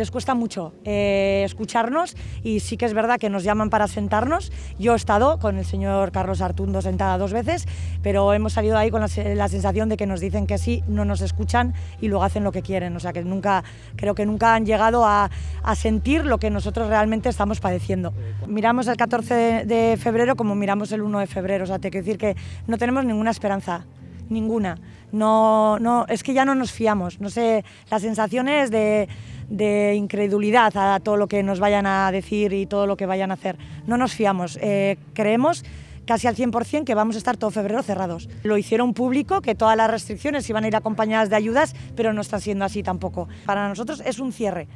Les cuesta mucho eh, escucharnos y sí que es verdad que nos llaman para sentarnos. Yo he estado con el señor Carlos Artundo sentada dos veces, pero hemos salido ahí con la, sensación de que nos dicen que sí, no nos escuchan y luego hacen lo que quieren. O sea que nunca, creo que nunca han llegado a, sentir lo que nosotros realmente estamos padeciendo. Miramos el 14 de, de febrero como miramos el 1 de febrero. O sea, te quiero decir que no tenemos ninguna esperanza ninguna. No, no, es que ya no nos fiamos. No sé, la sensación es de, de, incredulidad a todo lo que nos vayan a decir y todo lo que vayan a hacer. No nos fiamos. Eh, creemos casi al 100% que vamos a estar todo febrero cerrados. Lo hicieron público, que todas las restricciones iban a ir acompañadas de ayudas, pero no está siendo así tampoco. Para nosotros es un cierre.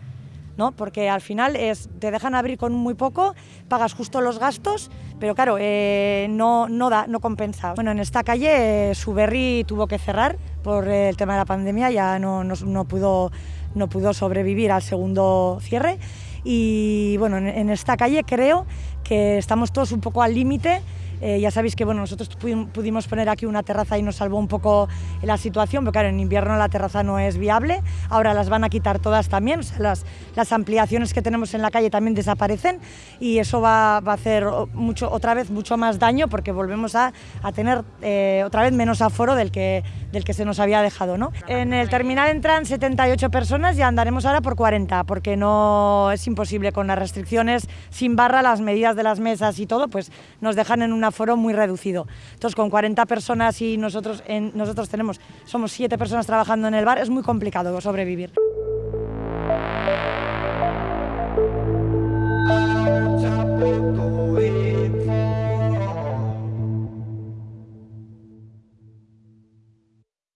¿no? porque al final te dejan abrir con muy poco, pagas justo los gastos, pero claro, eh, no, no, da, no compensa. Bueno, en esta calle eh, Suberri tuvo que cerrar por el tema de la pandemia, ya no, no, pudo, no pudo sobrevivir al segundo cierre. Y bueno, en, esta calle creo que estamos todos un poco al límite. Eh, ya sabéis que bueno, nosotros pudimos poner aquí una terraza y nos salvó un poco la situación, pero claro, en invierno la terraza no es viable, ahora las van a quitar todas también, o sea, las, las, ampliaciones que tenemos en la calle también desaparecen y eso va, va a hacer mucho, otra vez mucho más daño porque volvemos a, a tener eh, otra vez menos aforo del que, del que se nos había dejado. ¿no? En el terminal entran 78 personas y andaremos ahora por 40 porque no es imposible con las restricciones, sin barra, las medidas de las mesas y todo, pues nos dejan en un aforo muy reducido. Entonces, con 40 personas y nosotros, en, nosotros tenemos, somos 7 personas trabajando en el bar, es muy complicado sobrevivir.